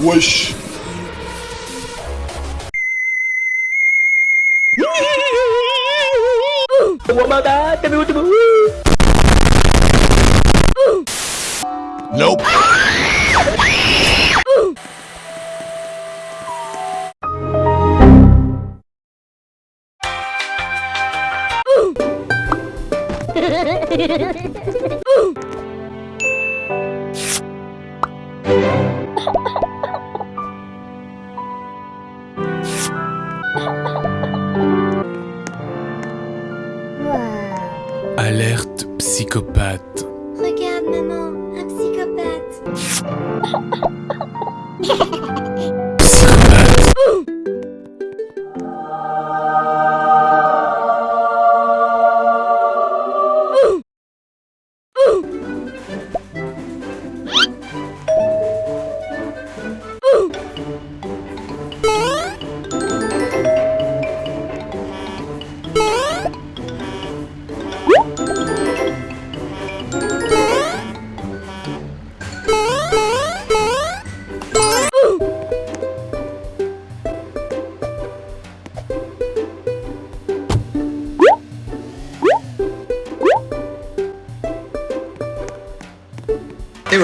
Wish. Nope. Alerte psychopathe. Regarde maman,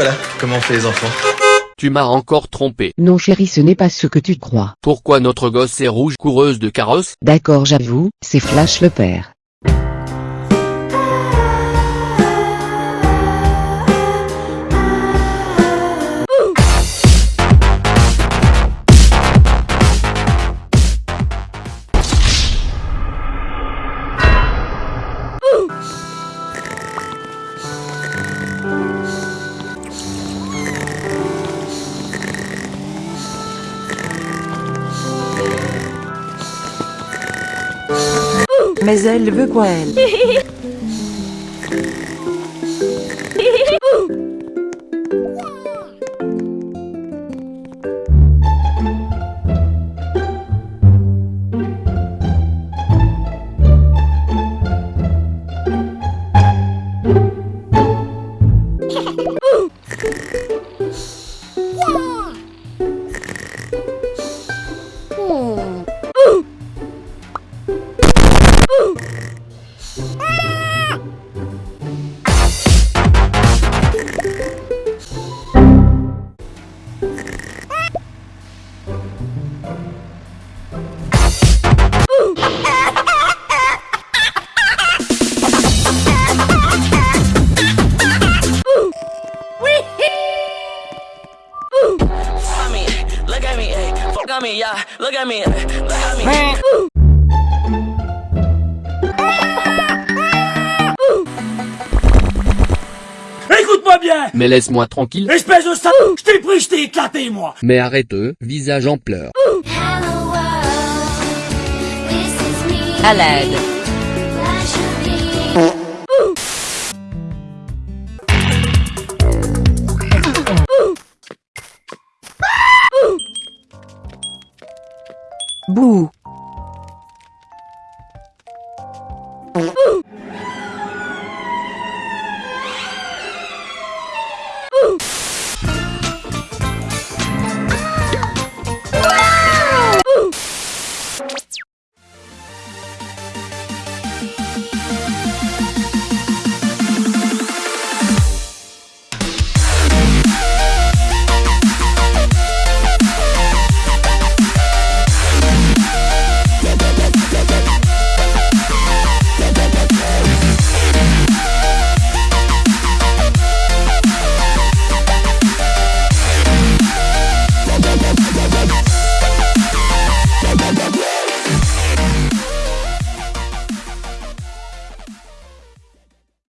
voilà, comment on fait les enfants. Tu m'as encore trompé. Non chérie ce n'est pas ce que tu crois. Pourquoi notre gosse est rouge coureuse de carrosse? D'accord j'avoue, c'est Flash le père. Mais elle veut quoi elle? hey, fuck on me, yeah, look at me, look at me. Écoute-moi bien Mais laisse-moi tranquille. Espèce de sale Je t'ai pris, je t'ai éclaté, moi Mais arrête, euh, visage en pleurs. Hello world, this is me. À l'aide. Bouh